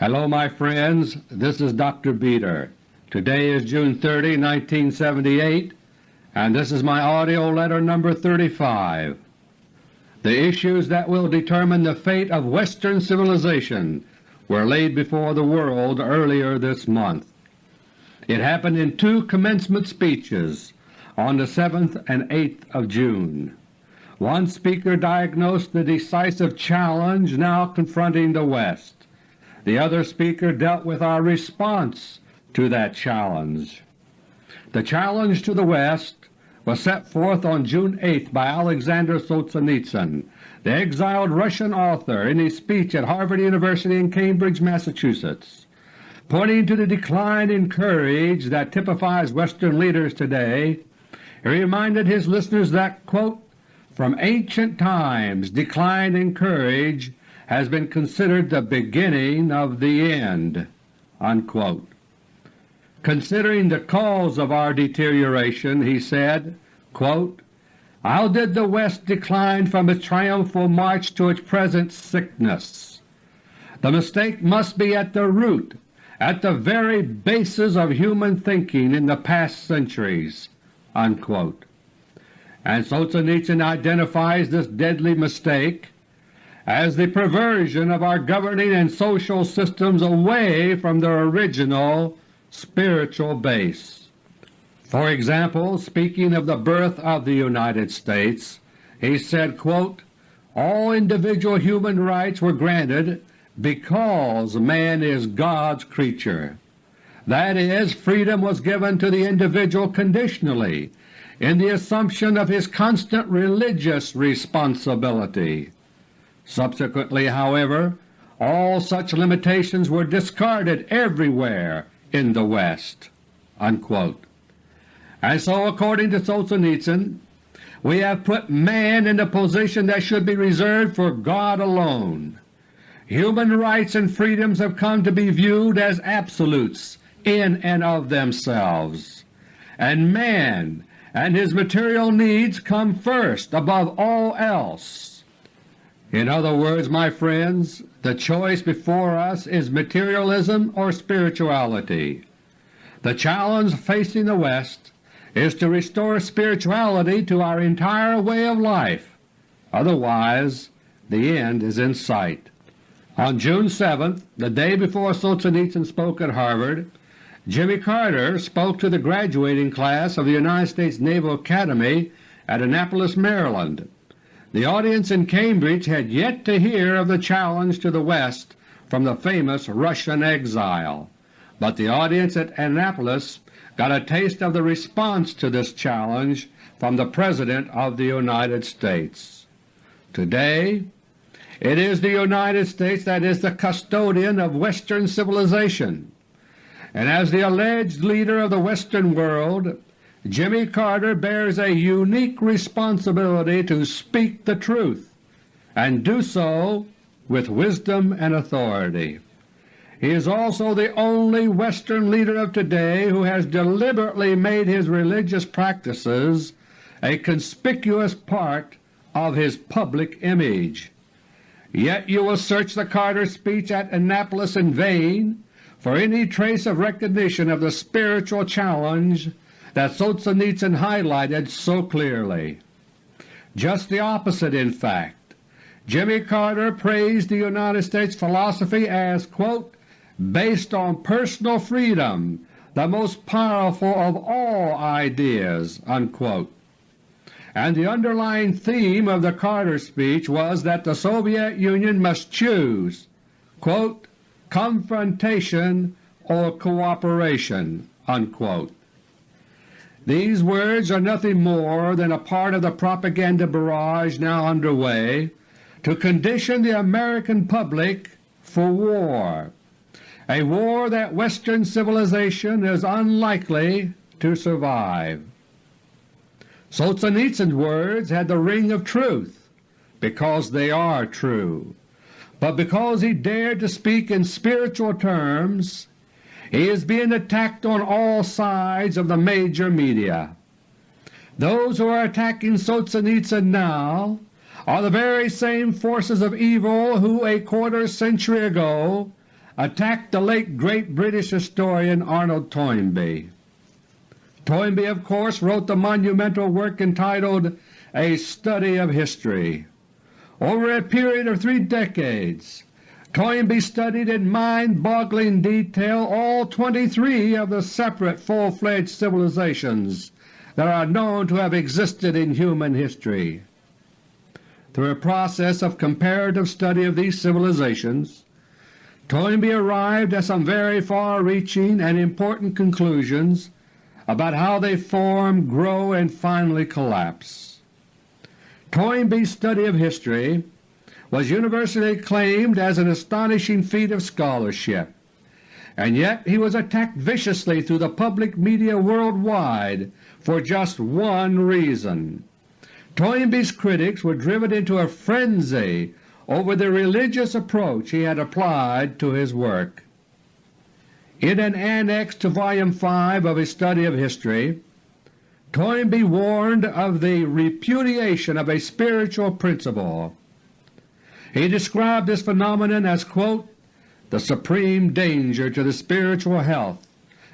Hello my friends, this is Dr. Beter. Today is June 30, 1978, and this is my AUDIO LETTER No. 35. The issues that will determine the fate of Western civilization were laid before the world earlier this month. It happened in two commencement speeches on the 7th and 8th of June. One speaker diagnosed the decisive challenge now confronting the West. The other speaker dealt with our response to that challenge. The challenge to the West was set forth on June 8 by Alexander Solzhenitsyn, the exiled Russian author, in his speech at Harvard University in Cambridge, Massachusetts. Pointing to the decline in courage that typifies Western leaders today, he reminded his listeners that, quote, from ancient times decline in courage has been considered the beginning of the end." Unquote. Considering the cause of our deterioration, he said, quote, How did the West decline from its triumphal march to its present sickness? The mistake must be at the root, at the very basis of human thinking in the past centuries." Unquote. And Solzhenitsyn identifies this deadly mistake as the perversion of our governing and social systems away from their original spiritual base. For example, speaking of the birth of the United States, he said, quote, all individual human rights were granted because man is God's creature. That is, freedom was given to the individual conditionally in the assumption of his constant religious responsibility. Subsequently, however, all such limitations were discarded everywhere in the West." Unquote. And so according to Solzhenitsyn, we have put man in a position that should be reserved for God alone. Human rights and freedoms have come to be viewed as absolutes in and of themselves, and man and his material needs come first above all else. In other words, my friends, the choice before us is materialism or spirituality. The challenge facing the West is to restore spirituality to our entire way of life, otherwise the end is in sight. On June 7, the day before Solzhenitsyn spoke at Harvard, Jimmy Carter spoke to the graduating class of the United States Naval Academy at Annapolis, Maryland. The audience in Cambridge had yet to hear of the challenge to the West from the famous Russian exile, but the audience at Annapolis got a taste of the response to this challenge from the President of the United States. Today it is the United States that is the custodian of Western civilization, and as the alleged leader of the Western world Jimmy Carter bears a unique responsibility to speak the truth and do so with wisdom and authority. He is also the only Western leader of today who has deliberately made his religious practices a conspicuous part of his public image. Yet you will search the Carter speech at Annapolis in vain for any trace of recognition of the spiritual challenge that Solzhenitsyn highlighted so clearly. Just the opposite in fact. Jimmy Carter praised the United States philosophy as quote, based on personal freedom, the most powerful of all ideas." Unquote. And the underlying theme of the Carter speech was that the Soviet Union must choose quote, confrontation or cooperation." Unquote. These words are nothing more than a part of the propaganda barrage now under way to condition the American public for war, a war that Western civilization is unlikely to survive. Solzhenitsyn's words had the ring of truth because they are true, but because he dared to speak in spiritual terms he is being attacked on all sides of the major media. Those who are attacking Solzhenitsyn now are the very same forces of evil who a quarter century ago attacked the late great British historian Arnold Toynbee. Toynbee of course wrote the monumental work entitled A Study of History. Over a period of three decades Toynbee studied in mind-boggling detail all 23 of the separate full-fledged civilizations that are known to have existed in human history. Through a process of comparative study of these civilizations, Toynbee arrived at some very far-reaching and important conclusions about how they form, grow, and finally collapse. Toynbee's study of history was universally acclaimed as an astonishing feat of scholarship, and yet he was attacked viciously through the public media worldwide for just one reason. Toynbee's critics were driven into a frenzy over the religious approach he had applied to his work. In an annex to Volume 5 of his Study of History, Toynbee warned of the repudiation of a spiritual principle. He described this phenomenon as quote, the supreme danger to the spiritual health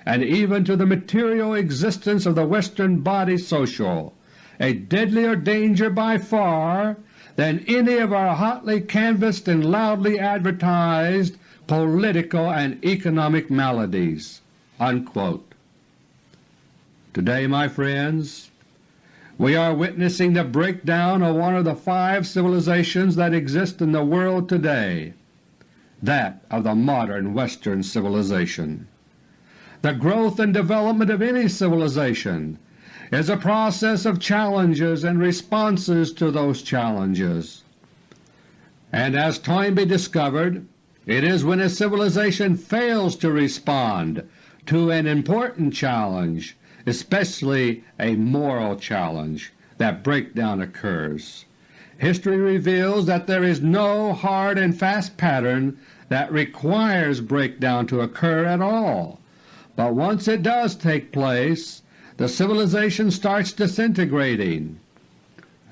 and even to the material existence of the Western body social, a deadlier danger by far than any of our hotly canvassed and loudly advertised political and economic maladies." Unquote. Today, my friends, we are witnessing the breakdown of one of the five civilizations that exist in the world today, that of the modern Western civilization. The growth and development of any civilization is a process of challenges and responses to those challenges. And as Toynbee discovered, it is when a civilization fails to respond to an important challenge especially a moral challenge, that breakdown occurs. History reveals that there is no hard and fast pattern that requires breakdown to occur at all, but once it does take place the civilization starts disintegrating,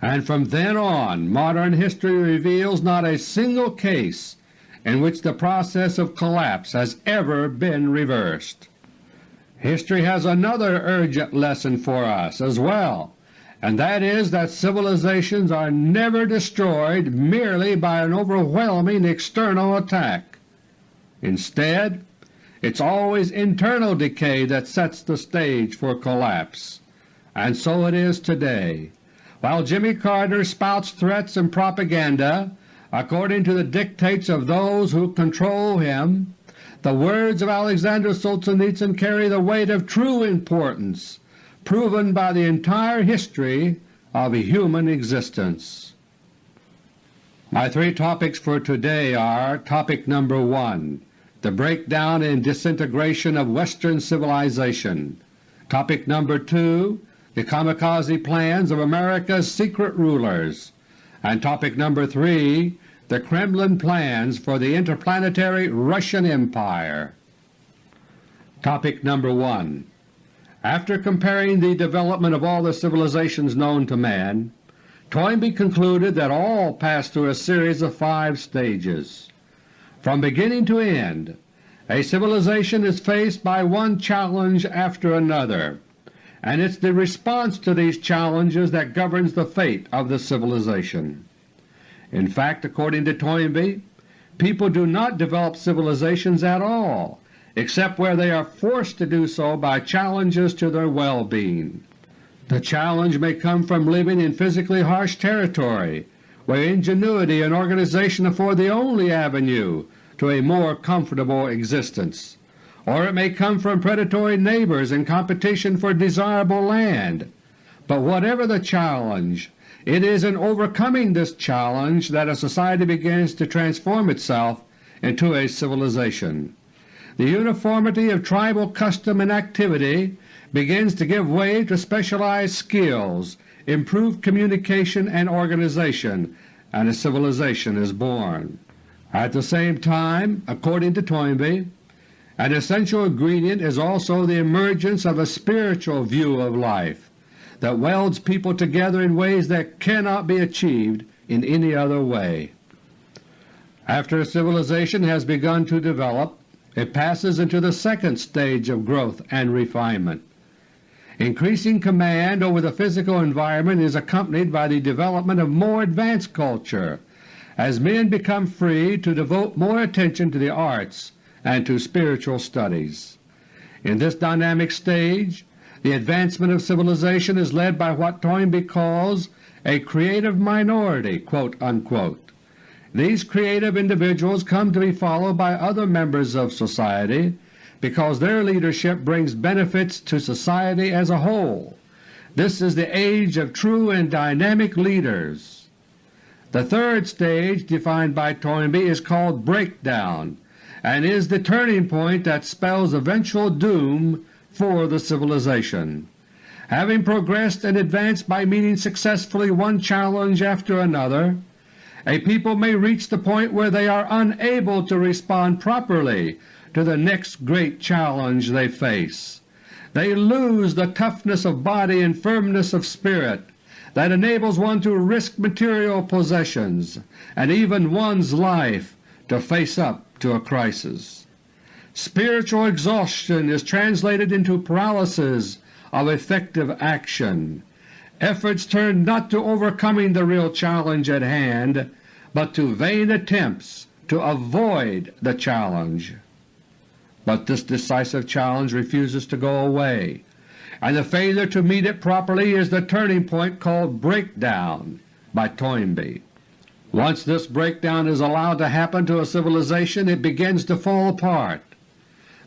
and from then on modern history reveals not a single case in which the process of collapse has ever been reversed. History has another urgent lesson for us as well, and that is that civilizations are never destroyed merely by an overwhelming external attack. Instead, it's always internal decay that sets the stage for collapse, and so it is today. While Jimmy Carter spouts threats and propaganda according to the dictates of those who control him, the words of Alexander Solzhenitsyn carry the weight of true importance, proven by the entire history of human existence. My three topics for today are Topic number 1, The breakdown and disintegration of Western civilization. Topic number 2, The kamikaze plans of America's secret rulers. And topic number 3, the Kremlin plans for the interplanetary Russian Empire. Topic number 1 After comparing the development of all the civilizations known to man, Toynbee concluded that all passed through a series of five stages. From beginning to end, a civilization is faced by one challenge after another, and it is the response to these challenges that governs the fate of the civilization. In fact, according to Toynbee, people do not develop civilizations at all except where they are forced to do so by challenges to their well-being. The challenge may come from living in physically harsh territory, where ingenuity and organization afford the only avenue to a more comfortable existence, or it may come from predatory neighbors in competition for desirable land. But whatever the challenge, it is in overcoming this challenge that a society begins to transform itself into a civilization. The uniformity of tribal custom and activity begins to give way to specialized skills, improved communication and organization, and a civilization is born. At the same time, according to Toynbee, an essential ingredient is also the emergence of a spiritual view of life that welds people together in ways that cannot be achieved in any other way. After a civilization has begun to develop, it passes into the second stage of growth and refinement. Increasing command over the physical environment is accompanied by the development of more advanced culture as men become free to devote more attention to the arts and to spiritual studies. In this dynamic stage the advancement of civilization is led by what Toynbee calls a creative minority." These creative individuals come to be followed by other members of society because their leadership brings benefits to society as a whole. This is the age of true and dynamic leaders. The third stage defined by Toynbee is called breakdown and is the turning point that spells eventual doom for the civilization. Having progressed and advanced by meeting successfully one challenge after another, a people may reach the point where they are unable to respond properly to the next great challenge they face. They lose the toughness of body and firmness of spirit that enables one to risk material possessions and even one's life to face up to a crisis. Spiritual exhaustion is translated into paralysis of effective action. Efforts turn not to overcoming the real challenge at hand, but to vain attempts to avoid the challenge. But this decisive challenge refuses to go away, and the failure to meet it properly is the turning point called breakdown by Toynbee. Once this breakdown is allowed to happen to a civilization it begins to fall apart.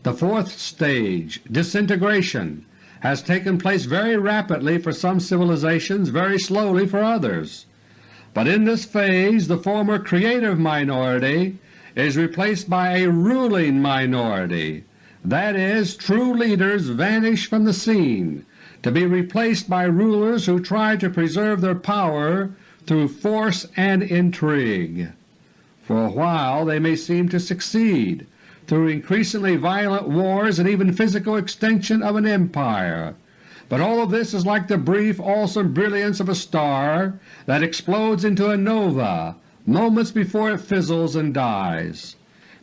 The fourth stage, disintegration, has taken place very rapidly for some civilizations, very slowly for others. But in this phase the former creative minority is replaced by a ruling minority, that is, true leaders vanish from the scene, to be replaced by rulers who try to preserve their power through force and intrigue. For a while they may seem to succeed, through increasingly violent wars and even physical extinction of an empire. But all of this is like the brief, awesome brilliance of a star that explodes into a nova moments before it fizzles and dies.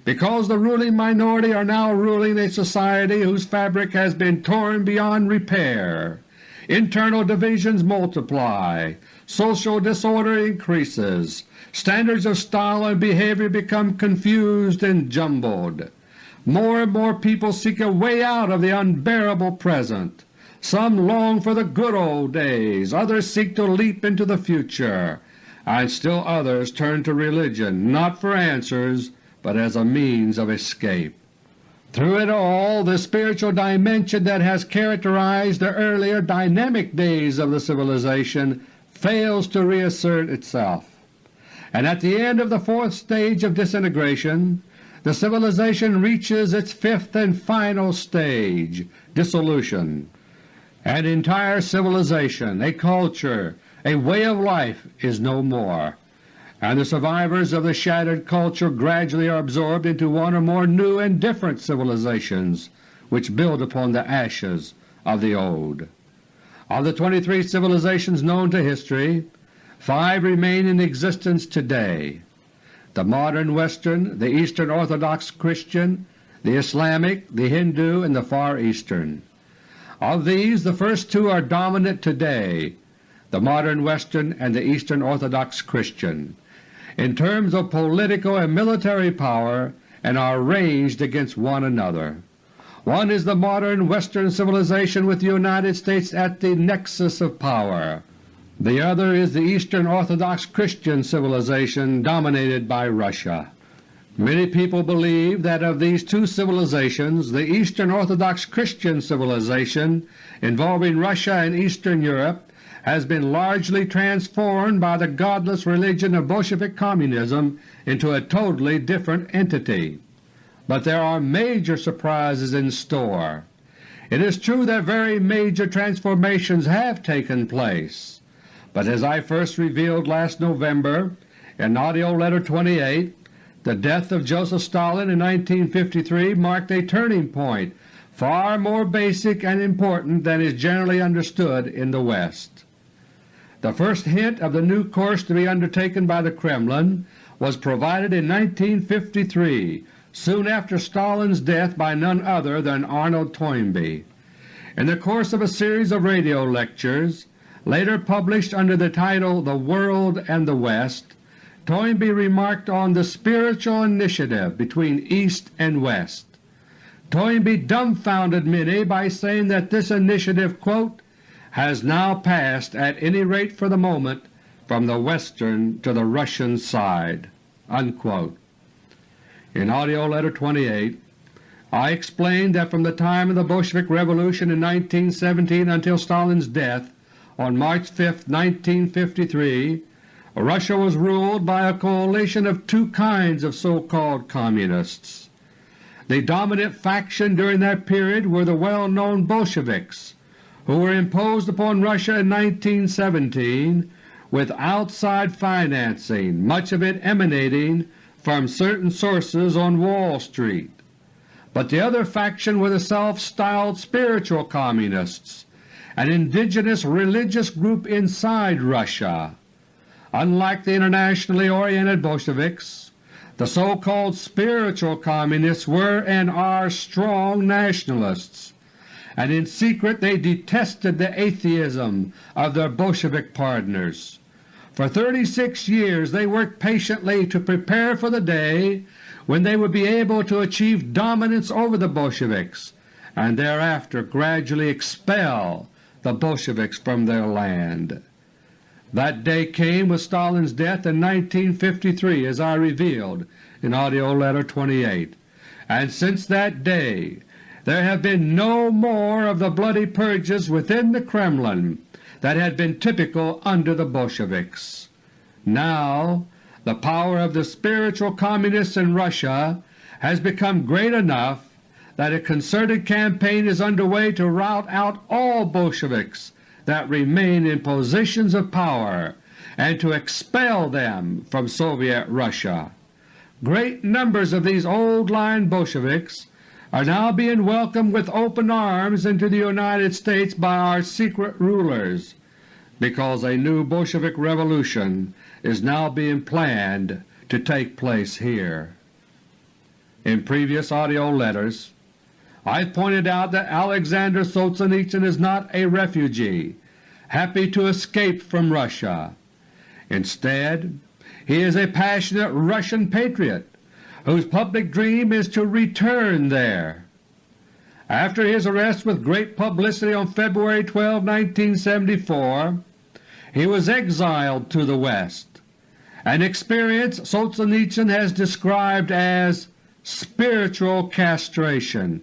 Because the ruling minority are now ruling a society whose fabric has been torn beyond repair, internal divisions multiply, social disorder increases, standards of style and behavior become confused and jumbled. More and more people seek a way out of the unbearable present. Some long for the good old days, others seek to leap into the future, and still others turn to religion not for answers but as a means of escape. Through it all the spiritual dimension that has characterized the earlier dynamic days of the civilization fails to reassert itself, and at the end of the fourth stage of disintegration the civilization reaches its fifth and final stage, dissolution. An entire civilization, a culture, a way of life is no more, and the survivors of the shattered culture gradually are absorbed into one or more new and different civilizations which build upon the ashes of the old. Of the 23 civilizations known to history, five remain in existence today the modern Western, the Eastern Orthodox Christian, the Islamic, the Hindu, and the Far Eastern. Of these the first two are dominant today, the modern Western and the Eastern Orthodox Christian, in terms of political and military power and are ranged against one another. One is the modern Western civilization with the United States at the nexus of power. The other is the Eastern Orthodox Christian civilization dominated by Russia. Many people believe that of these two civilizations the Eastern Orthodox Christian civilization involving Russia and Eastern Europe has been largely transformed by the godless religion of Bolshevik Communism into a totally different entity but there are major surprises in store. It is true that very major transformations have taken place, but as I first revealed last November in AUDIO LETTER No. 28, the death of Joseph Stalin in 1953 marked a turning point far more basic and important than is generally understood in the West. The first hint of the new course to be undertaken by the Kremlin was provided in 1953 soon after Stalin's death by none other than Arnold Toynbee. In the course of a series of radio lectures, later published under the title The World and the West, Toynbee remarked on the spiritual initiative between East and West. Toynbee dumbfounded many by saying that this initiative quote, has now passed at any rate for the moment from the Western to the Russian side." Unquote. In AUDIO LETTER No. 28 I explained that from the time of the Bolshevik Revolution in 1917 until Stalin's death on March 5, 1953, Russia was ruled by a coalition of two kinds of so-called Communists. The dominant faction during that period were the well-known Bolsheviks, who were imposed upon Russia in 1917 with outside financing, much of it emanating from certain sources on Wall Street. But the other faction were the self-styled spiritual Communists, an indigenous religious group inside Russia. Unlike the internationally oriented Bolsheviks, the so-called spiritual Communists were and are strong nationalists, and in secret they detested the atheism of their Bolshevik partners. For 36 years they worked patiently to prepare for the day when they would be able to achieve dominance over the Bolsheviks and thereafter gradually expel the Bolsheviks from their land. That day came with Stalin's death in 1953 as I revealed in AUDIO LETTER No. 28, and since that day there have been no more of the bloody purges within the Kremlin that had been typical under the Bolsheviks. Now the power of the spiritual Communists in Russia has become great enough that a concerted campaign is under way to rout out all Bolsheviks that remain in positions of power and to expel them from Soviet Russia. Great numbers of these old-line Bolsheviks are now being welcomed with open arms into the United States by our secret rulers, because a new Bolshevik revolution is now being planned to take place here. In previous AUDIO letters I've pointed out that Alexander Solzhenitsyn is not a refugee happy to escape from Russia. Instead, he is a passionate Russian patriot whose public dream is to return there. After his arrest with great publicity on February 12, 1974, he was exiled to the West, an experience Solzhenitsyn has described as spiritual castration."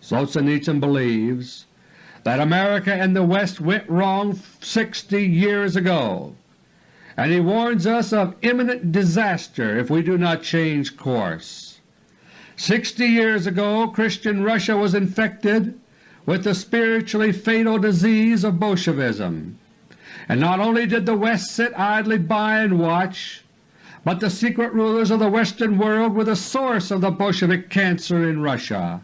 Solzhenitsyn believes that America and the West went wrong 60 years ago and he warns us of imminent disaster if we do not change course. Sixty years ago Christian Russia was infected with the spiritually fatal disease of Bolshevism, and not only did the West sit idly by and watch, but the secret rulers of the Western world were the source of the Bolshevik cancer in Russia.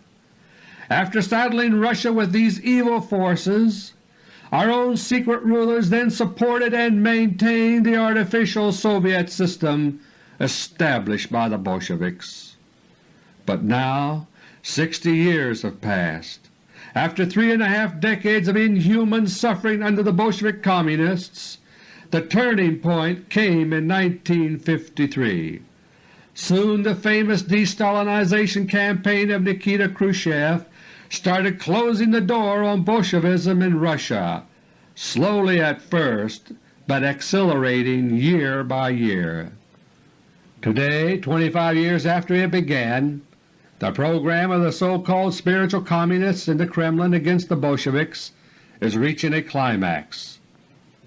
After saddling Russia with these evil forces, our own secret rulers then supported and maintained the artificial Soviet system established by the Bolsheviks. But now 60 years have passed. After three and a half decades of inhuman suffering under the Bolshevik Communists, the turning point came in 1953. Soon the famous de-Stalinization campaign of Nikita Khrushchev started closing the door on Bolshevism in Russia, slowly at first, but accelerating year by year. Today, 25 years after it began, the program of the so-called spiritual Communists in the Kremlin against the Bolsheviks is reaching a climax.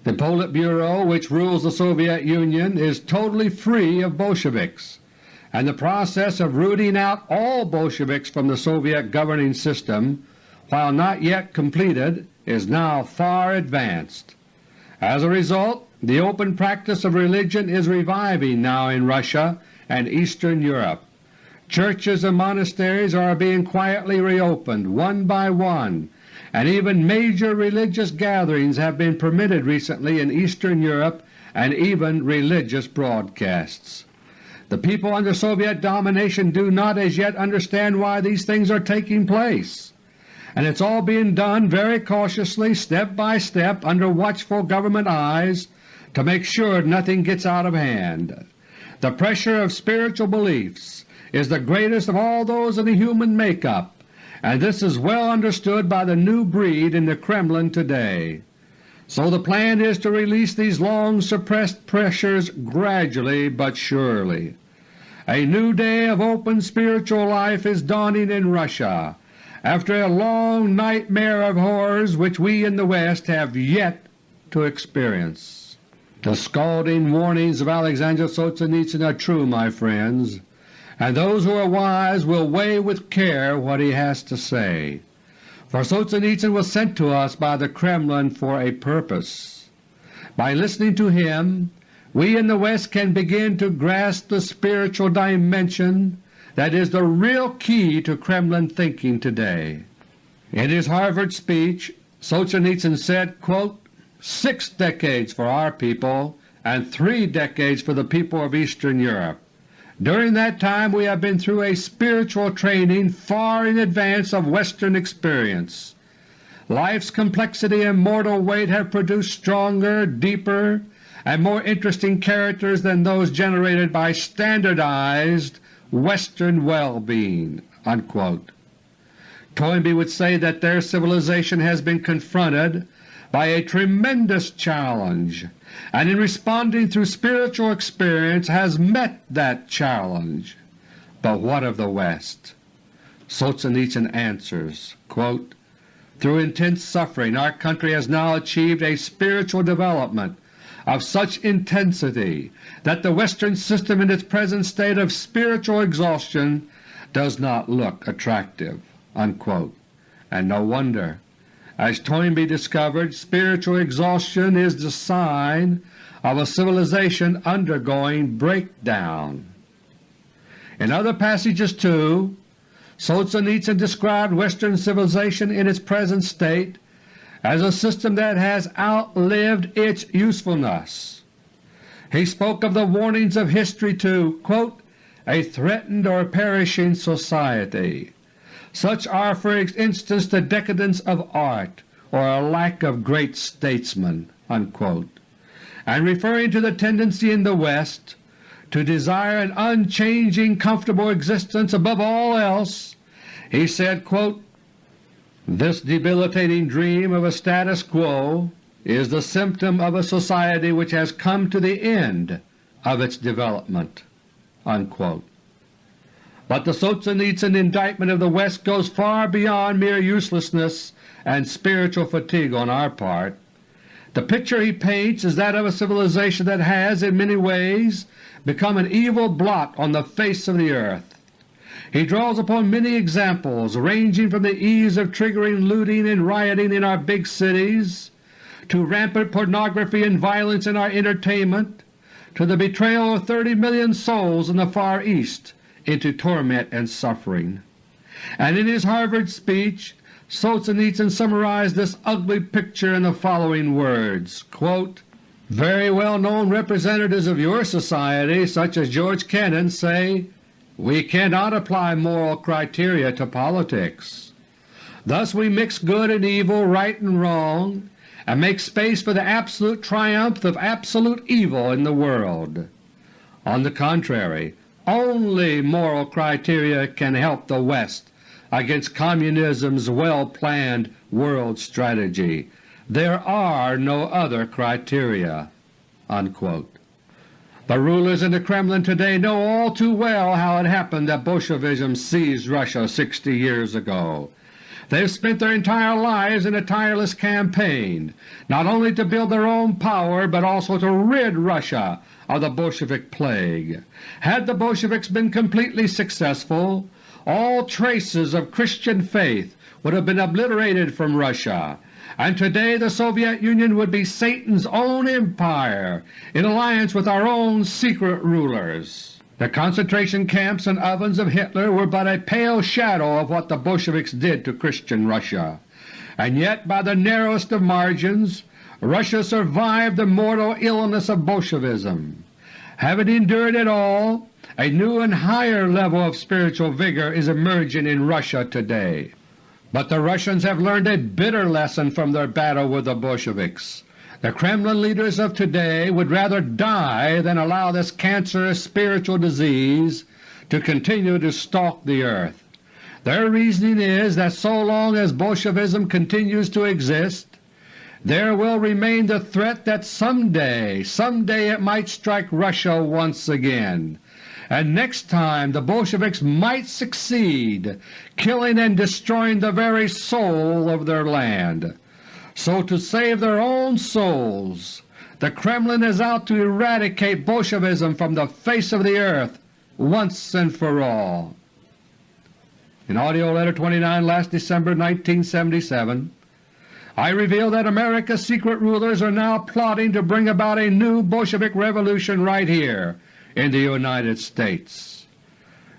The Politburo which rules the Soviet Union is totally free of Bolsheviks and the process of rooting out all Bolsheviks from the Soviet governing system, while not yet completed, is now far advanced. As a result, the open practice of religion is reviving now in Russia and Eastern Europe. Churches and monasteries are being quietly reopened one by one, and even major religious gatherings have been permitted recently in Eastern Europe and even religious broadcasts. The people under Soviet domination do not as yet understand why these things are taking place, and it's all being done very cautiously, step by step, under watchful government eyes to make sure nothing gets out of hand. The pressure of spiritual beliefs is the greatest of all those in the human make-up, and this is well understood by the new breed in the Kremlin today. So the plan is to release these long suppressed pressures gradually but surely. A new day of open spiritual life is dawning in Russia after a long nightmare of horrors which we in the West have yet to experience. The scalding warnings of Alexander Solzhenitsyn are true, my friends and those who are wise will weigh with care what he has to say. For Solzhenitsyn was sent to us by the Kremlin for a purpose. By listening to him we in the West can begin to grasp the spiritual dimension that is the real key to Kremlin thinking today. In his Harvard speech Solzhenitsyn said, quote, six decades for our people and three decades for the people of Eastern Europe. During that time we have been through a spiritual training far in advance of Western experience. Life's complexity and mortal weight have produced stronger, deeper, and more interesting characters than those generated by standardized Western well-being." Toynbee would say that their civilization has been confronted by a tremendous challenge and in responding through spiritual experience has met that challenge. But what of the West? Solzhenitsyn answers, quote, Through intense suffering our country has now achieved a spiritual development of such intensity that the Western system in its present state of spiritual exhaustion does not look attractive." Unquote. And no wonder. As Toynbee discovered, spiritual exhaustion is the sign of a civilization undergoing breakdown. In other passages too, Solzhenitsyn described Western civilization in its present state as a system that has outlived its usefulness. He spoke of the warnings of history to quote, a threatened or perishing society. Such are for instance the decadence of art or a lack of great statesmen." Unquote. And referring to the tendency in the West to desire an unchanging comfortable existence above all else, he said, quote, This debilitating dream of a status quo is the symptom of a society which has come to the end of its development." Unquote. But the Solzhenitsyn indictment of the West goes far beyond mere uselessness and spiritual fatigue on our part. The picture he paints is that of a civilization that has, in many ways, become an evil blot on the face of the earth. He draws upon many examples ranging from the ease of triggering looting and rioting in our big cities, to rampant pornography and violence in our entertainment, to the betrayal of 30 million souls in the Far East into torment and suffering. And in his Harvard speech Solzhenitsyn summarized this ugly picture in the following words, quote, Very well-known representatives of your society, such as George Kennan, say, we cannot apply moral criteria to politics. Thus we mix good and evil, right and wrong, and make space for the absolute triumph of absolute evil in the world. On the contrary, only moral criteria can help the West against Communism's well-planned world strategy. There are no other criteria." Unquote. The rulers in the Kremlin today know all too well how it happened that Bolshevism seized Russia 60 years ago. They have spent their entire lives in a tireless campaign, not only to build their own power but also to rid Russia of the Bolshevik plague. Had the Bolsheviks been completely successful, all traces of Christian faith would have been obliterated from Russia, and today the Soviet Union would be Satan's own empire in alliance with our own secret rulers. The concentration camps and ovens of Hitler were but a pale shadow of what the Bolsheviks did to Christian Russia, and yet by the narrowest of margins Russia survived the mortal illness of Bolshevism. Having endured it all, a new and higher level of spiritual vigor is emerging in Russia today. But the Russians have learned a bitter lesson from their battle with the Bolsheviks. The Kremlin leaders of today would rather die than allow this cancerous spiritual disease to continue to stalk the earth. Their reasoning is that so long as Bolshevism continues to exist, there will remain the threat that someday, someday it might strike Russia once again, and next time the Bolsheviks might succeed, killing and destroying the very soul of their land. So to save their own souls, the Kremlin is out to eradicate Bolshevism from the face of the earth once and for all. In AUDIO LETTER No. 29 last December 1977, I reveal that America's secret rulers are now plotting to bring about a new Bolshevik revolution right here in the United States.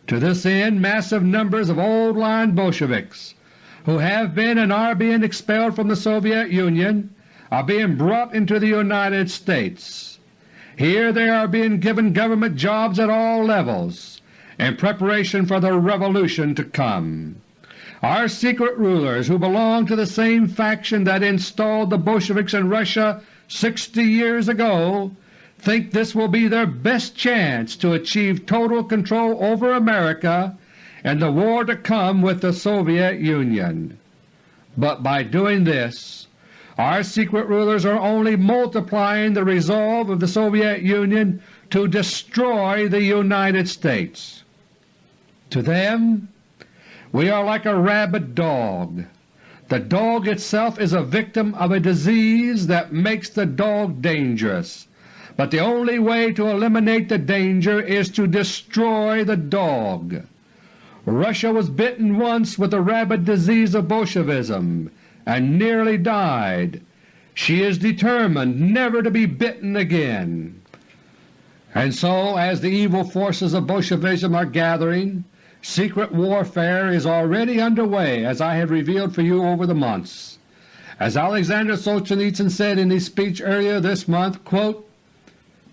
To this end massive numbers of old-line Bolsheviks who have been and are being expelled from the Soviet Union are being brought into the United States. Here they are being given government jobs at all levels in preparation for the revolution to come. Our secret rulers who belong to the same faction that installed the Bolsheviks in Russia 60 years ago think this will be their best chance to achieve total control over America and the war to come with the Soviet Union. But by doing this, our secret rulers are only multiplying the resolve of the Soviet Union to destroy the United States. To them we are like a rabid dog. The dog itself is a victim of a disease that makes the dog dangerous, but the only way to eliminate the danger is to destroy the dog. Russia was bitten once with the rabid disease of Bolshevism and nearly died. She is determined never to be bitten again. And so, as the evil forces of Bolshevism are gathering, secret warfare is already under way as I have revealed for you over the months. As Alexander Solzhenitsyn said in his speech earlier this month, quote,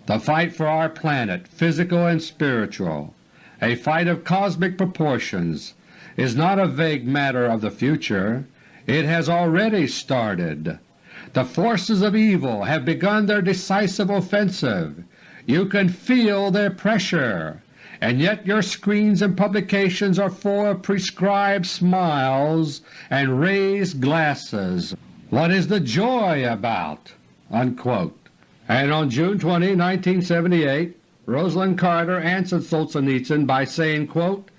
the fight for our planet, physical and spiritual, a fight of cosmic proportions, is not a vague matter of the future. It has already started. The forces of evil have begun their decisive offensive. You can feel their pressure, and yet your screens and publications are full of prescribed smiles and raised glasses. What is the joy about?" Unquote. And on June 20, 1978, Rosalynn Carter answered Solzhenitsyn by saying, quote,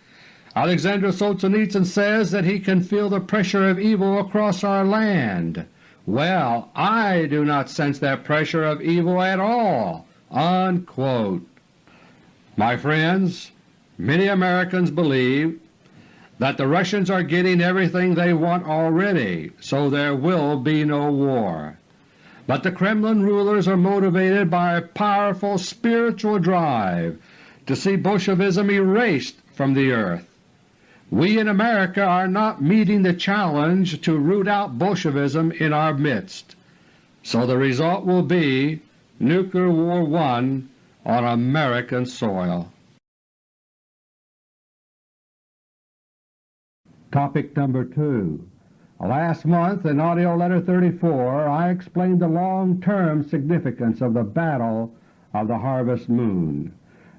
Alexander Solzhenitsyn says that he can feel the pressure of evil across our land. Well, I do not sense that pressure of evil at all." Unquote. My friends, many Americans believe that the Russians are getting everything they want already, so there will be no war. But the Kremlin rulers are motivated by a powerful spiritual drive to see Bolshevism erased from the earth. We in America are not meeting the challenge to root out Bolshevism in our midst, so the result will be Nuclear War I on American soil. Topic number 2 Last month in AUDIO LETTER No. 34 I explained the long-term significance of the Battle of the Harvest Moon.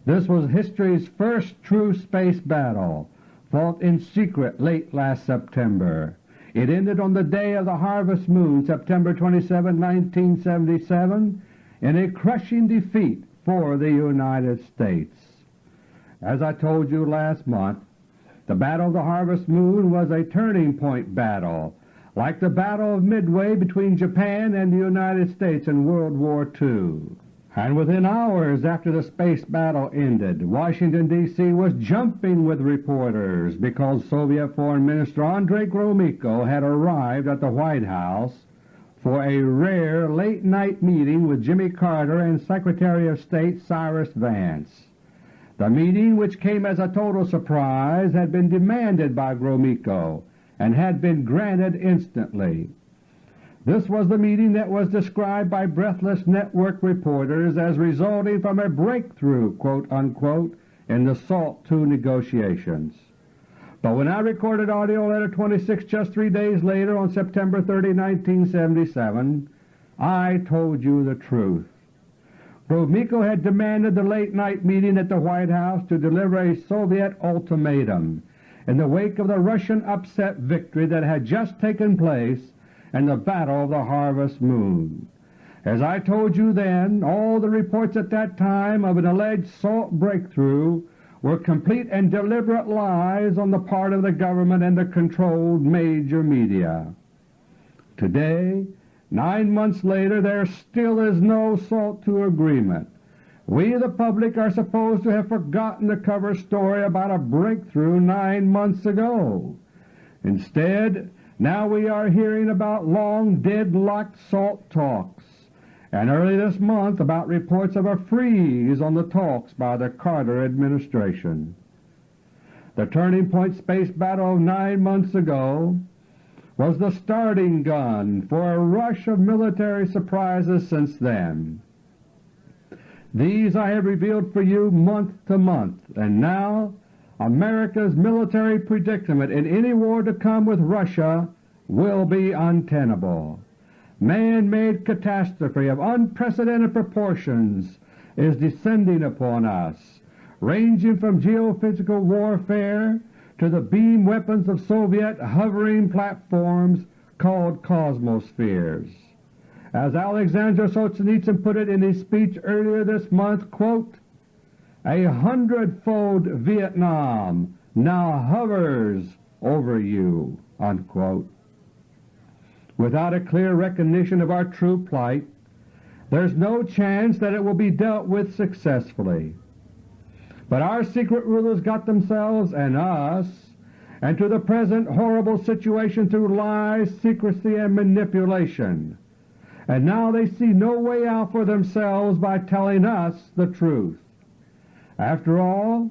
This was history's first true space battle, fought in secret late last September. It ended on the day of the harvest moon, September 27, 1977, in a crushing defeat for the United States. As I told you last month, the Battle of the Harvest Moon was a turning point battle, like the Battle of Midway between Japan and the United States in World War II. And within hours after the space battle ended, Washington, D.C. was jumping with reporters because Soviet Foreign Minister Andrei Gromyko had arrived at the White House for a rare late-night meeting with Jimmy Carter and Secretary of State Cyrus Vance. The meeting, which came as a total surprise, had been demanded by Gromyko and had been granted instantly. This was the meeting that was described by breathless network reporters as resulting from a breakthrough unquote, in the SALT II negotiations. But when I recorded AUDIO LETTER No. 26 just three days later on September 30, 1977, I told you the truth. Gromyko had demanded the late-night meeting at the White House to deliver a Soviet ultimatum in the wake of the Russian upset victory that had just taken place in the Battle of the Harvest Moon. As I told you then, all the reports at that time of an alleged SALT breakthrough were complete and deliberate lies on the part of the government and the controlled major media. Today Nine months later there still is no SALT II agreement. We the public are supposed to have forgotten the cover story about a breakthrough nine months ago. Instead, now we are hearing about long deadlocked SALT talks, and early this month about reports of a freeze on the talks by the Carter administration. The turning point space battle of nine months ago was the starting gun for a rush of military surprises since then. These I have revealed for you month to month, and now America's military predicament in any war to come with Russia will be untenable. Man-made catastrophe of unprecedented proportions is descending upon us, ranging from geophysical warfare to the beam weapons of Soviet hovering platforms called Cosmospheres. As Alexander Solzhenitsyn put it in his speech earlier this month, quote, a hundredfold Vietnam now hovers over you." Unquote. Without a clear recognition of our true plight, there is no chance that it will be dealt with successfully. But our secret rulers got themselves and us into the present horrible situation through lies, secrecy, and manipulation, and now they see no way out for themselves by telling us the truth. After all,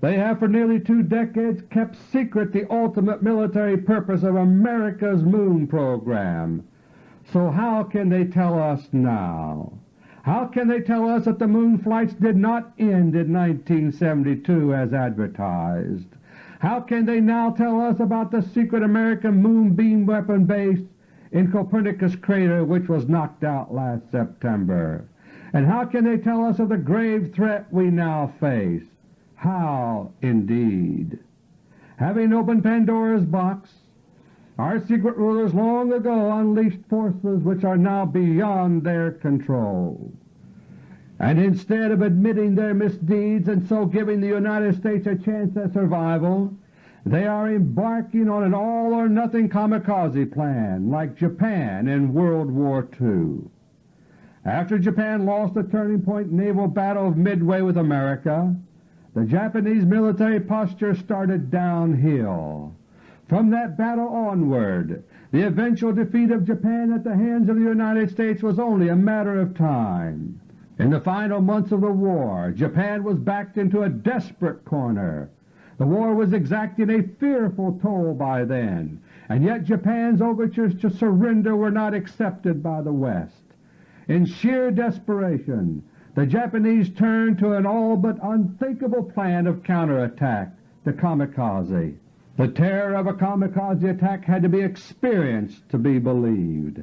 they have for nearly two decades kept secret the ultimate military purpose of America's moon program. So how can they tell us now? How can they tell us that the moon flights did not end in 1972 as advertised? How can they now tell us about the secret American moonbeam weapon base in Copernicus crater which was knocked out last September? And how can they tell us of the grave threat we now face? How, indeed? Having opened Pandora's box, our secret rulers long ago unleashed forces which are now beyond their control. And instead of admitting their misdeeds and so giving the United States a chance at survival, they are embarking on an all-or-nothing kamikaze plan like Japan in World War II. After Japan lost the turning point naval battle of Midway with America, the Japanese military posture started downhill. From that battle onward, the eventual defeat of Japan at the hands of the United States was only a matter of time. In the final months of the war, Japan was backed into a desperate corner. The war was exacting a fearful toll by then, and yet Japan's overtures to surrender were not accepted by the West. In sheer desperation, the Japanese turned to an all but unthinkable plan of counterattack, the kamikaze. The terror of a kamikaze attack had to be experienced to be believed.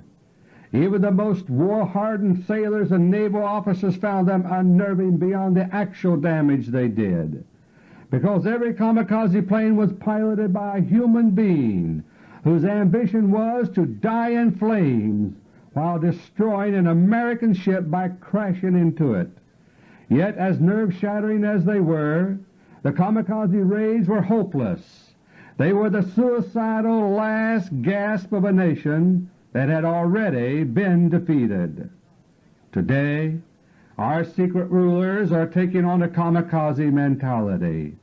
Even the most war-hardened sailors and naval officers found them unnerving beyond the actual damage they did, because every kamikaze plane was piloted by a human being whose ambition was to die in flames while destroying an American ship by crashing into it. Yet as nerve-shattering as they were, the kamikaze raids were hopeless they were the suicidal last gasp of a nation that had already been defeated. Today our secret rulers are taking on a kamikaze mentality.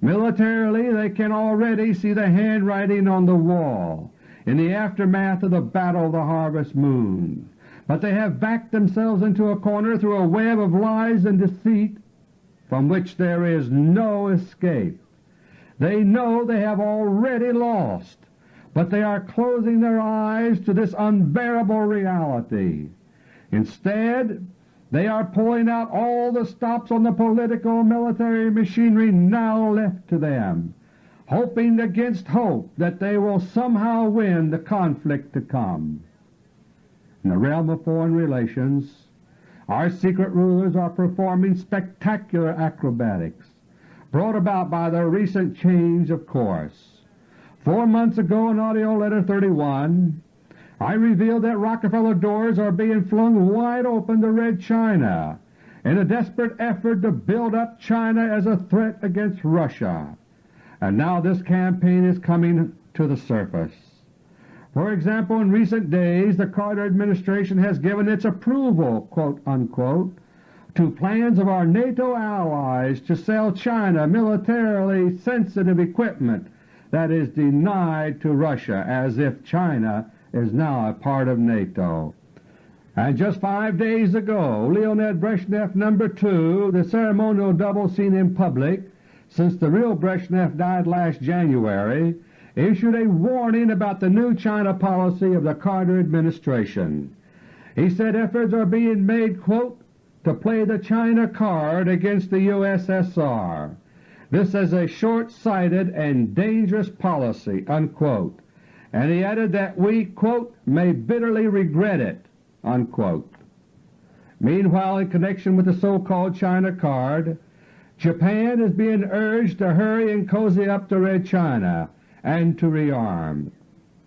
Militarily they can already see the handwriting on the wall in the aftermath of the Battle of the Harvest Moon, but they have backed themselves into a corner through a web of lies and deceit from which there is no escape. They know they have already lost, but they are closing their eyes to this unbearable reality. Instead, they are pulling out all the stops on the political military machinery now left to them, hoping against hope that they will somehow win the conflict to come. In the realm of foreign relations, our secret rulers are performing spectacular acrobatics, brought about by the recent change of course. Four months ago in AUDIO LETTER No. 31 I revealed that Rockefeller doors are being flung wide open to Red China in a desperate effort to build up China as a threat against Russia, and now this campaign is coming to the surface. For example, in recent days the Carter administration has given its approval unquote, to plans of our NATO allies to sell China militarily sensitive equipment that is denied to Russia, as if China is now a part of NATO. And just five days ago Leonid Brezhnev No. 2, the ceremonial double seen in public since the real Brezhnev died last January, issued a warning about the new China policy of the Carter administration. He said efforts are being made quote, to play the China card against the USSR. This is a short-sighted and dangerous policy." Unquote and he added that we quote, may bitterly regret it. Unquote. Meanwhile, in connection with the so-called China card, Japan is being urged to hurry and cozy up to Red China and to rearm.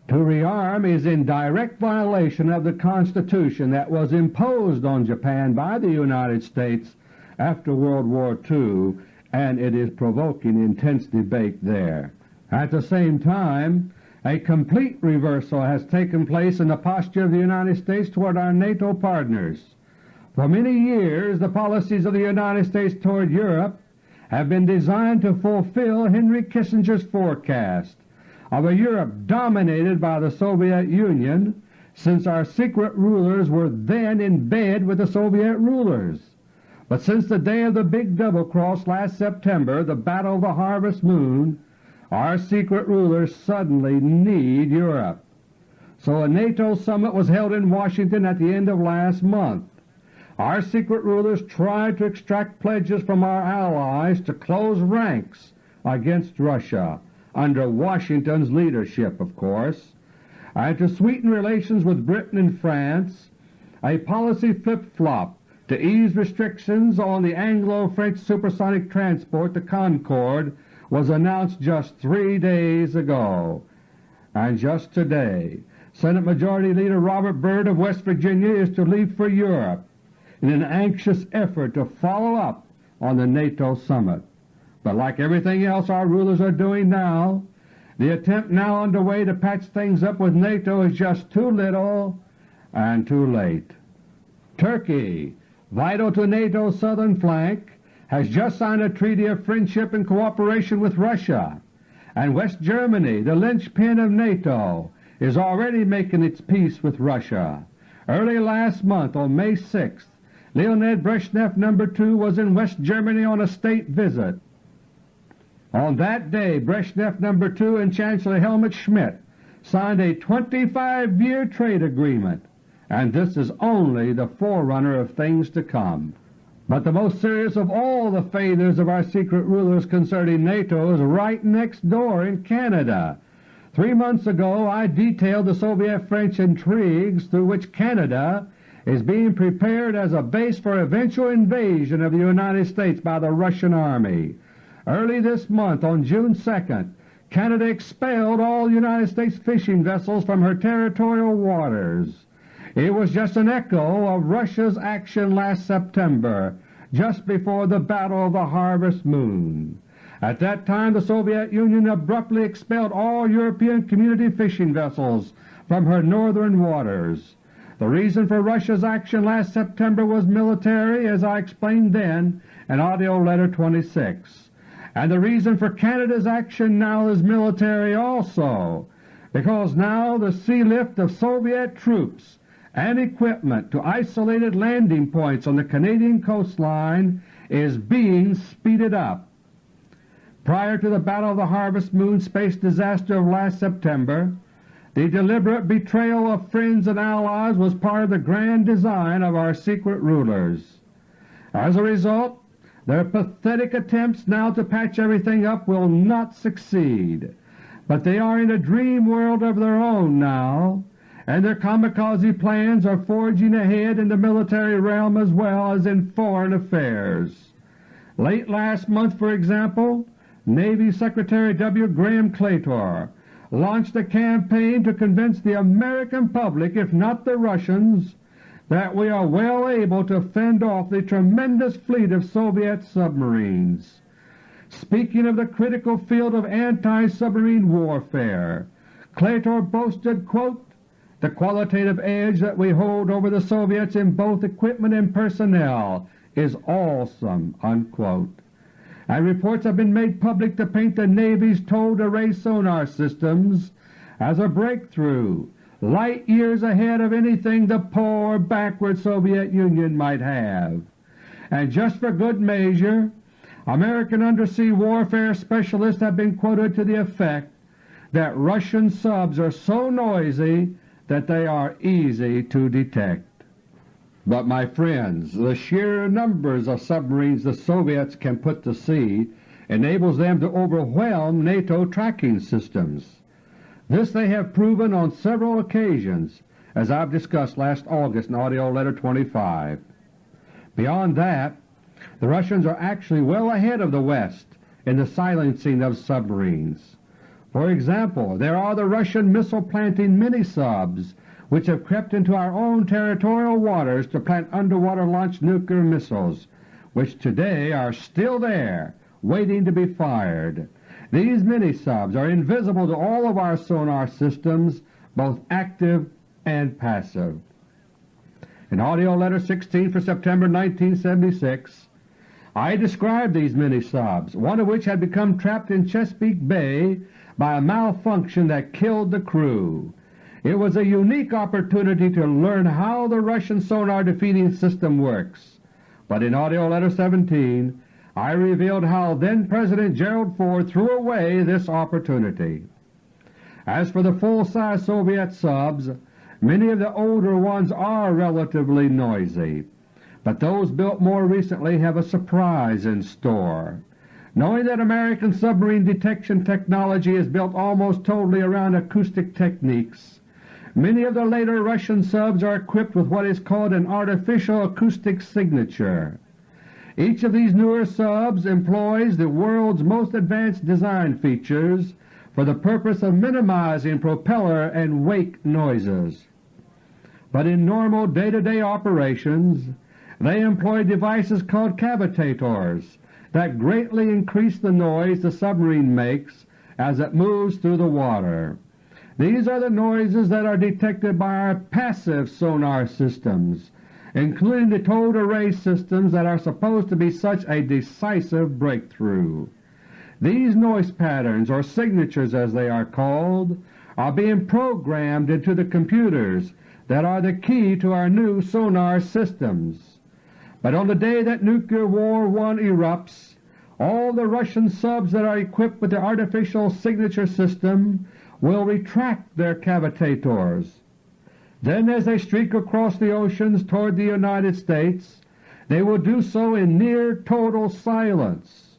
To rearm is in direct violation of the Constitution that was imposed on Japan by the United States after World War II, and it is provoking intense debate there. At the same time, a complete reversal has taken place in the posture of the United States toward our NATO partners. For many years the policies of the United States toward Europe have been designed to fulfill Henry Kissinger's forecast of a Europe dominated by the Soviet Union since our secret rulers were then in bed with the Soviet rulers. But since the day of the big double cross last September, the Battle of the Harvest Moon, our secret rulers suddenly need Europe. So a NATO summit was held in Washington at the end of last month. Our secret rulers tried to extract pledges from our allies to close ranks against Russia, under Washington's leadership of course, and to sweeten relations with Britain and France, a policy flip-flop to ease restrictions on the Anglo-French supersonic transport the Concorde was announced just three days ago. And just today Senate Majority Leader Robert Byrd of West Virginia is to leave for Europe in an anxious effort to follow up on the NATO summit. But like everything else our rulers are doing now, the attempt now underway to patch things up with NATO is just too little and too late. Turkey, vital to NATO's southern flank, has just signed a treaty of friendship and cooperation with Russia, and West Germany, the linchpin of NATO, is already making its peace with Russia. Early last month, on May 6th, Leonid Brezhnev No. 2 was in West Germany on a state visit. On that day Brezhnev No. 2 and Chancellor Helmut Schmidt signed a 25-year trade agreement, and this is only the forerunner of things to come. But the most serious of all the failures of our secret rulers concerning NATO is right next door in Canada. Three months ago I detailed the Soviet-French intrigues through which Canada is being prepared as a base for eventual invasion of the United States by the Russian Army. Early this month, on June 2nd, Canada expelled all United States fishing vessels from her territorial waters. It was just an echo of Russia's action last September, just before the Battle of the Harvest Moon. At that time the Soviet Union abruptly expelled all European community fishing vessels from her northern waters. The reason for Russia's action last September was military, as I explained then in AUDIO LETTER No. 26, and the reason for Canada's action now is military also, because now the sea lift of Soviet troops and equipment to isolated landing points on the Canadian coastline is being speeded up. Prior to the Battle of the Harvest Moon space disaster of last September, The deliberate betrayal of friends and allies was part of the grand design of our secret rulers. As a result, their pathetic attempts now to patch everything up will not succeed, but they are in a dream world of their own now, and their kamikaze plans are forging ahead in the military realm as well as in foreign affairs. Late last month, for example, Navy Secretary W. Graham Claytor launched a campaign to convince the American public, if not the Russians, that we are well able to fend off the tremendous fleet of Soviet submarines. Speaking of the critical field of anti-submarine warfare, Claytor boasted, quote, the qualitative edge that we hold over the Soviets in both equipment and personnel is awesome." Unquote and reports have been made public to paint the Navy's towed array sonar systems as a breakthrough light years ahead of anything the poor backward Soviet Union might have. And just for good measure, American undersea warfare specialists have been quoted to the effect that Russian subs are so noisy that they are easy to detect. But my friends, the sheer numbers of submarines the Soviets can put to sea enables them to overwhelm NATO tracking systems. This they have proven on several occasions, as I have discussed last August in AUDIO LETTER No. 25. Beyond that, the Russians are actually well ahead of the West in the silencing of submarines. For example, there are the Russian missile-planting mini-subs which have crept into our own territorial waters to plant underwater launched nuclear missiles, which today are still there waiting to be fired. These mini-subs are invisible to all of our sonar systems, both active and passive. In AUDIO LETTER No. 16 for September 1976, I described these mini-subs, one of which had become trapped in Chesapeake Bay by a malfunction that killed the crew. It was a unique opportunity to learn how the Russian sonar defeating system works, but in AUDIO LETTER No. 17 I revealed how then-President Gerald Ford threw away this opportunity. As for the full-size Soviet subs, many of the older ones are relatively noisy, but those built more recently have a surprise in store. Knowing that American submarine detection technology is built almost totally around acoustic techniques, Many of the later Russian subs are equipped with what is called an artificial acoustic signature. Each of these newer subs employs the world's most advanced design features for the purpose of minimizing propeller and wake noises. But in normal day-to-day -day operations they employ devices called cavitators that greatly increase the noise the submarine makes as it moves through the water. These are the noises that are detected by our passive sonar systems, including the towed array systems that are supposed to be such a decisive breakthrough. These noise patterns, or signatures as they are called, are being programmed into the computers that are the key to our new sonar systems. But on the day that Nuclear War I erupts, all the Russian subs that are equipped with the artificial signature system will retract their cavitators. Then as they streak across the oceans toward the United States, they will do so in near total silence,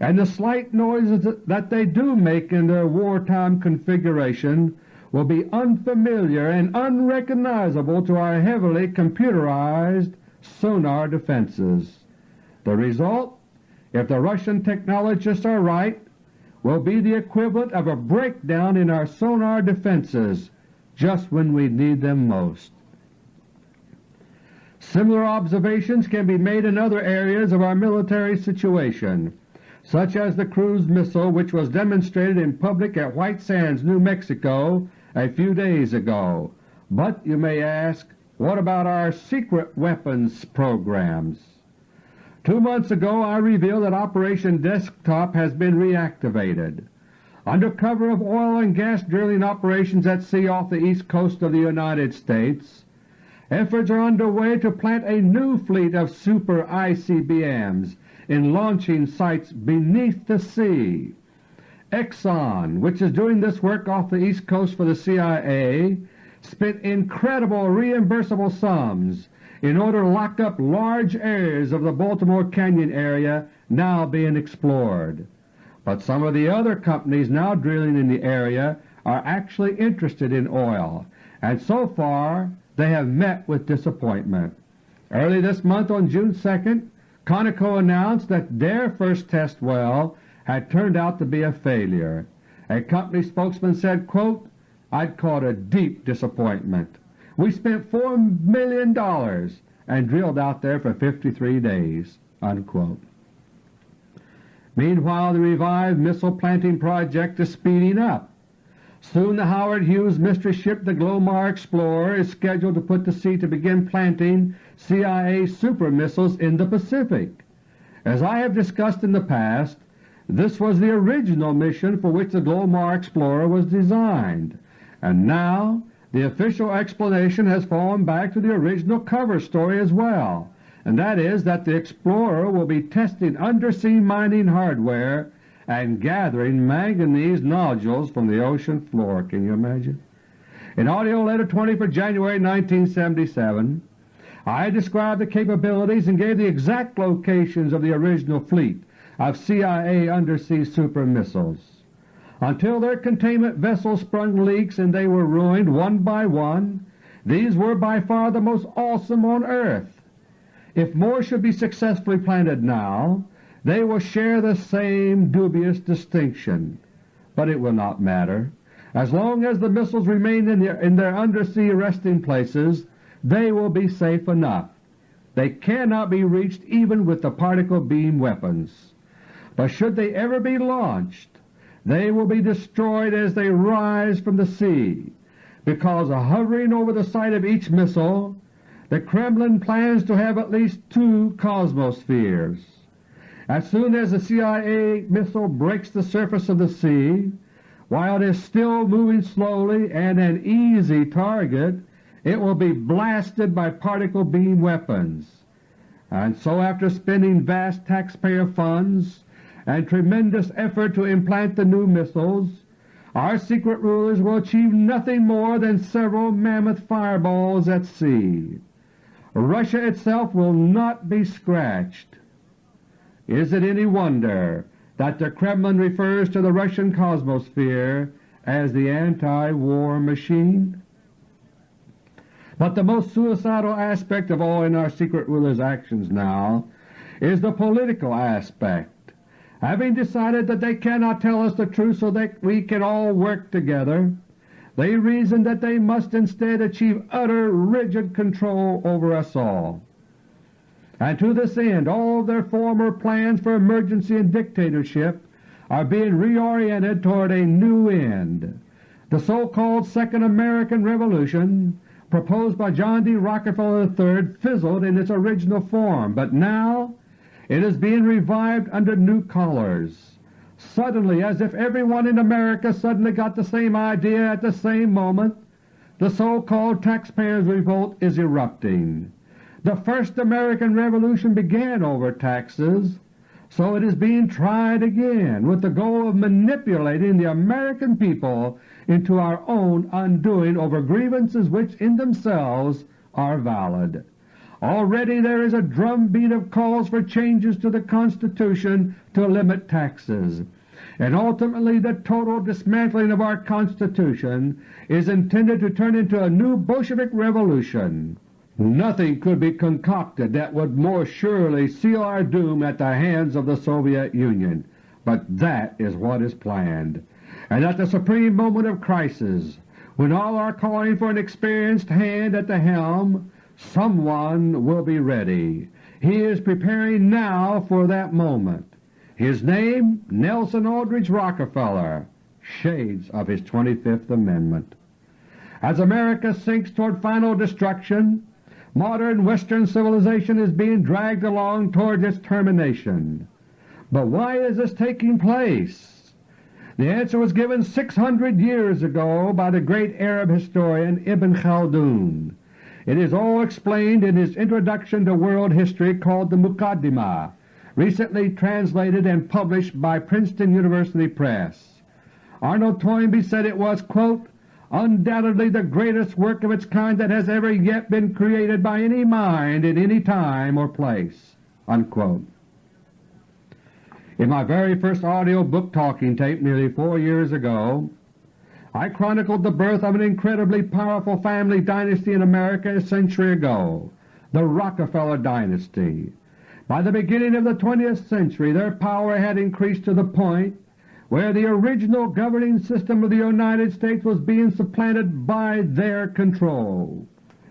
and the slight noises that they do make in their wartime configuration will be unfamiliar and unrecognizable to our heavily computerized sonar defenses. The result, if the Russian technologists are right, will be the equivalent of a breakdown in our sonar defenses just when we need them most. Similar observations can be made in other areas of our military situation, such as the cruise missile which was demonstrated in public at White Sands, New Mexico a few days ago. But you may ask, what about our secret weapons programs? Two months ago I revealed that Operation Desktop has been reactivated. Under cover of oil and gas drilling operations at sea off the east coast of the United States, efforts are underway to plant a new fleet of super ICBMs in launching sites beneath the sea. Exxon, which is doing this work off the East Coast for the CIA, spent incredible reimbursable sums in order to lock up large areas of the Baltimore Canyon area now being explored. But some of the other companies now drilling in the area are actually interested in oil, and so far they have met with disappointment. Early this month on June 2nd, Conoco announced that their first test well had turned out to be a failure. A company spokesman said, quote, I'd call it a deep disappointment. We spent $4 million and drilled out there for 53 days." Unquote. Meanwhile the revived missile planting project is speeding up. Soon the Howard Hughes mystery ship the Glomar Explorer is scheduled to put to sea to begin planting CIA super missiles in the Pacific. As I have discussed in the past, this was the original mission for which the Glomar Explorer was designed, and now the official explanation has fallen back to the original cover story as well, and that is that the Explorer will be testing undersea mining hardware and gathering manganese nodules from the ocean floor. Can you imagine? In AUDIO LETTER No. 20 for January 1977, I described the capabilities and gave the exact locations of the original fleet of CIA undersea super missiles. Until their containment vessels sprung leaks and they were ruined one by one, these were by far the most awesome on earth. If more should be successfully planted now, they will share the same dubious distinction. But it will not matter. As long as the missiles remain in their, in their undersea resting places, they will be safe enough. They cannot be reached even with the particle beam weapons but should they ever be launched, they will be destroyed as they rise from the sea, because a hovering over the site of each missile the Kremlin plans to have at least two cosmospheres. As soon as the CIA missile breaks the surface of the sea, while it is still moving slowly and an easy target, it will be blasted by particle beam weapons. And so after spending vast taxpayer funds and tremendous effort to implant the new missiles, our secret rulers will achieve nothing more than several mammoth fireballs at sea. Russia itself will not be scratched. Is it any wonder that the Kremlin refers to the Russian cosmosphere as the anti-war machine? But the most suicidal aspect of all in our secret rulers' actions now is the political aspect having decided that they cannot tell us the truth so that we can all work together, they reason that they must instead achieve utter rigid control over us all. And to this end all their former plans for emergency and dictatorship are being reoriented toward a new end. The so-called Second American Revolution proposed by John D. Rockefeller III fizzled in its original form, but now it is being revived under new colours. Suddenly, as if everyone in America suddenly got the same idea at the same moment, the so-called taxpayers' revolt is erupting. The first American Revolution began over taxes, so it is being tried again with the goal of manipulating the American people into our own undoing over grievances which in themselves are valid. Already there is a drumbeat of calls for changes to the Constitution to limit taxes, and ultimately the total dismantling of our Constitution is intended to turn into a new Bolshevik revolution. Nothing could be concocted that would more surely seal our doom at the hands of the Soviet Union, but that is what is planned. And at the supreme moment of crisis, when all are calling for an experienced hand at the helm, Someone will be ready. He is preparing now for that moment. His name Nelson Aldrich Rockefeller, shades of his 25th Amendment. As America sinks toward final destruction, modern Western civilization is being dragged along toward its termination. But why is this taking place? The answer was given 600 years ago by the great Arab historian Ibn Khaldun. It is all explained in his Introduction to World History called the Muqaddimah, recently translated and published by Princeton University Press. Arnold Toynbee said it was, quote, undoubtedly the greatest work of its kind that has ever yet been created by any mind in any time or place." Unquote. In my very first audio book talking tape nearly four years ago, I chronicled the birth of an incredibly powerful family dynasty in America a century ago, the Rockefeller dynasty. By the beginning of the 20th century their power had increased to the point where the original governing system of the United States was being supplanted by their control.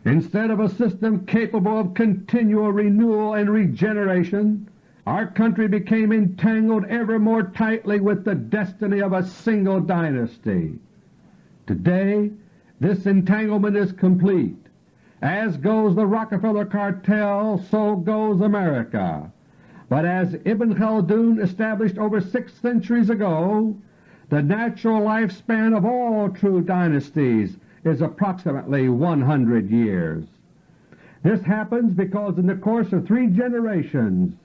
Instead of a system capable of continual renewal and regeneration, our country became entangled ever more tightly with the destiny of a single dynasty. Today this entanglement is complete. As goes the Rockefeller cartel, so goes America. But as Ibn Khaldun established over six centuries ago, the natural lifespan of all true dynasties is approximately 100 years. This happens because in the course of three generations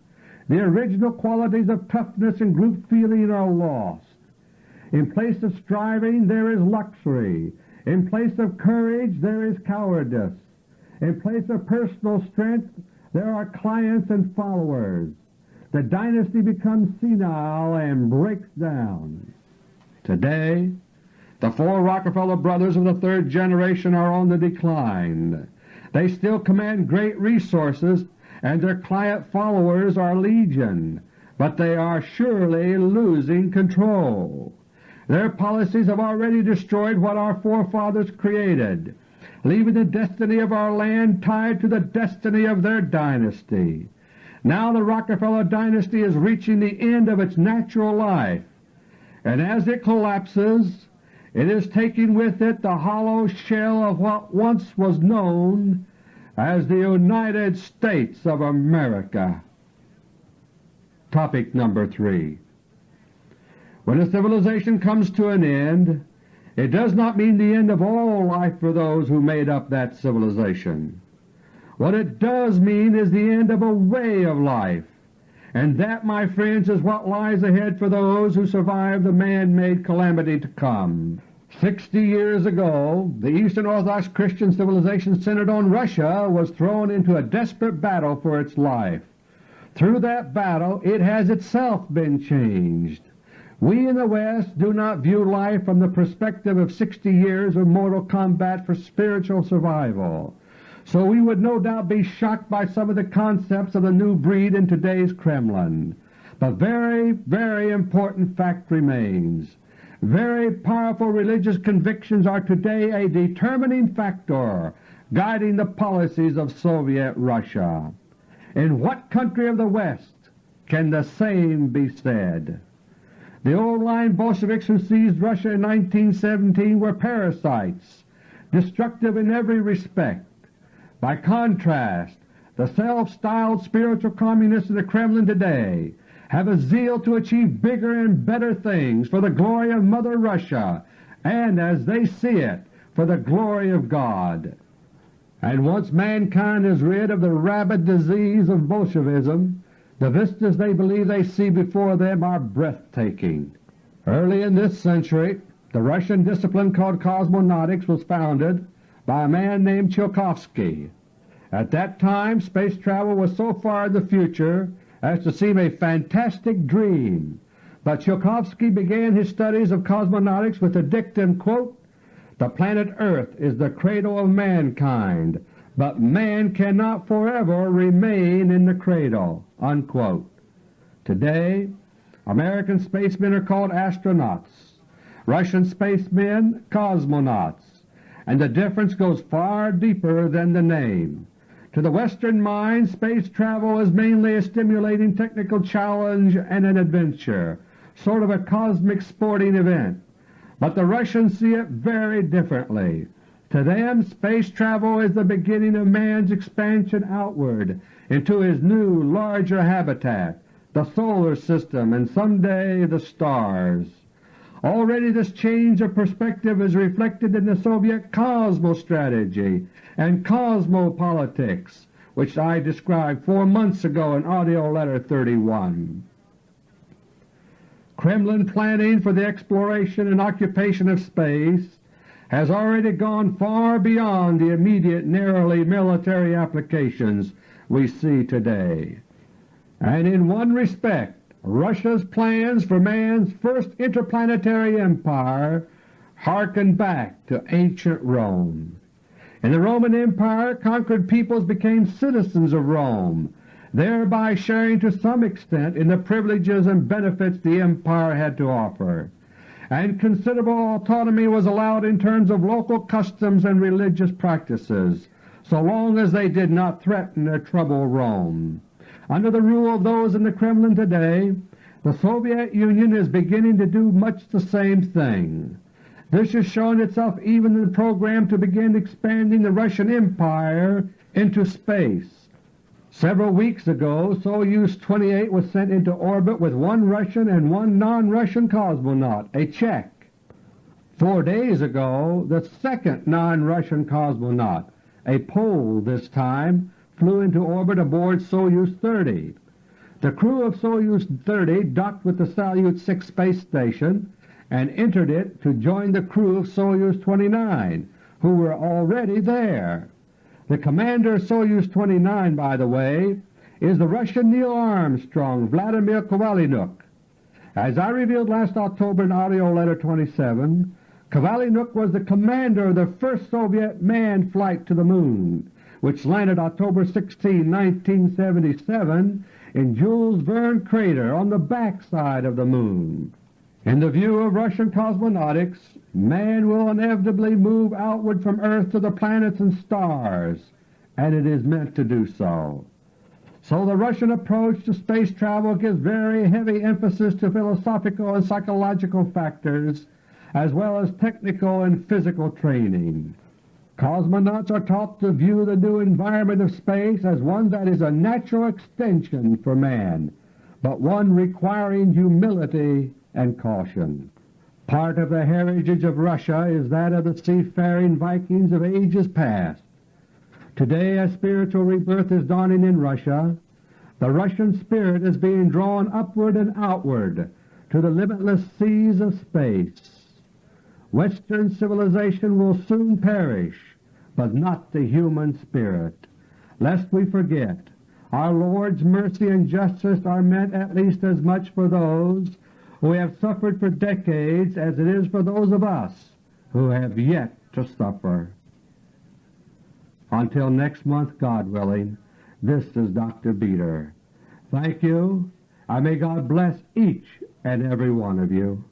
the original qualities of toughness and group feeling are lost. In place of striving there is luxury. In place of courage there is cowardice. In place of personal strength there are clients and followers the dynasty becomes senile and breaks down. Today the four Rockefeller brothers of the third generation are on the decline. They still command great resources and their client followers are legion, but they are surely losing control. Their policies have already destroyed what our forefathers created, leaving the destiny of our land tied to the destiny of their dynasty. Now the Rockefeller dynasty is reaching the end of its natural life, and as it collapses it is taking with it the hollow shell of what once was known as the United States of America. Topic number 3 When a civilization comes to an end, it does not mean the end of all life for those who made up that civilization. What it does mean is the end of a way of life, and that, my friends, is what lies ahead for those who survive the man-made calamity to come. Sixty years ago the Eastern Orthodox Christian civilization centered on Russia was thrown into a desperate battle for its life. Through that battle it has itself been changed. We in the West do not view life from the perspective of 60 years of mortal combat for spiritual survival so we would no doubt be shocked by some of the concepts of the new breed in today's Kremlin. But very, very important fact remains. Very powerful religious convictions are today a determining factor guiding the policies of Soviet Russia. In what country of the West can the same be said? The old-line Bolsheviks who seized Russia in 1917 were parasites, destructive in every respect, by contrast, the self-styled spiritual communists in the Kremlin today have a zeal to achieve bigger and better things for the glory of Mother Russia and, as they see it, for the glory of God. And once mankind is rid of the rabid disease of Bolshevism, the vistas they believe they see before them are breathtaking. Early in this century the Russian discipline called cosmonautics was founded by a man named Tsiolkovsky. At that time space travel was so far in the future as to seem a fantastic dream, but Tsiolkovsky began his studies of cosmonautics with the dictum, quote, the planet Earth is the cradle of mankind, but man cannot forever remain in the cradle." Unquote. Today American spacemen are called astronauts, Russian spacemen cosmonauts, and the difference goes far deeper than the name. To the Western mind space travel is mainly a stimulating technical challenge and an adventure, sort of a cosmic sporting event. But the Russians see it very differently. To them space travel is the beginning of man's expansion outward into his new, larger habitat, the solar system and someday the stars. Already this change of perspective is reflected in the Soviet cosmostrategy and cosmopolitics, which I described four months ago in AUDIO LETTER No. 31. Kremlin planning for the exploration and occupation of space has already gone far beyond the immediate narrowly military applications we see today. And in one respect Russia's plans for man's first interplanetary empire harken back to ancient Rome. In the Roman Empire conquered peoples became citizens of Rome, thereby sharing to some extent in the privileges and benefits the empire had to offer, and considerable autonomy was allowed in terms of local customs and religious practices, so long as they did not threaten or trouble Rome. Under the rule of those in the Kremlin today, the Soviet Union is beginning to do much the same thing. This has shown itself even in the program to begin expanding the Russian Empire into space. Several weeks ago Soyuz 28 was sent into orbit with one Russian and one non-Russian cosmonaut, a Czech. Four days ago the second non-Russian cosmonaut, a Pole this time, flew into orbit aboard Soyuz 30. The crew of Soyuz 30 docked with the Salyut 6 space station and entered it to join the crew of Soyuz 29, who were already there. The commander of Soyuz 29, by the way, is the Russian Neil Armstrong, Vladimir Kovalyonok. As I revealed last October in AUDIO LETTER No. 27, Kovalyonok was the commander of the first Soviet manned flight to the Moon which landed October 16, 1977 in Jules Verne crater on the back side of the Moon. In the view of Russian cosmonautics, man will inevitably move outward from Earth to the planets and stars, and it is meant to do so. So the Russian approach to space travel gives very heavy emphasis to philosophical and psychological factors as well as technical and physical training. Cosmonauts are taught to view the new environment of space as one that is a natural extension for man, but one requiring humility and caution. Part of the heritage of Russia is that of the seafaring Vikings of ages past. Today a spiritual rebirth is dawning in Russia. The Russian spirit is being drawn upward and outward to the limitless seas of space. Western civilization will soon perish, but not the human spirit. Lest we forget, our Lord's mercy and justice are meant at least as much for those who have suffered for decades as it is for those of us who have yet to suffer. Until next month, God willing, this is Dr. Beter. Thank you, and may God bless each and every one of you.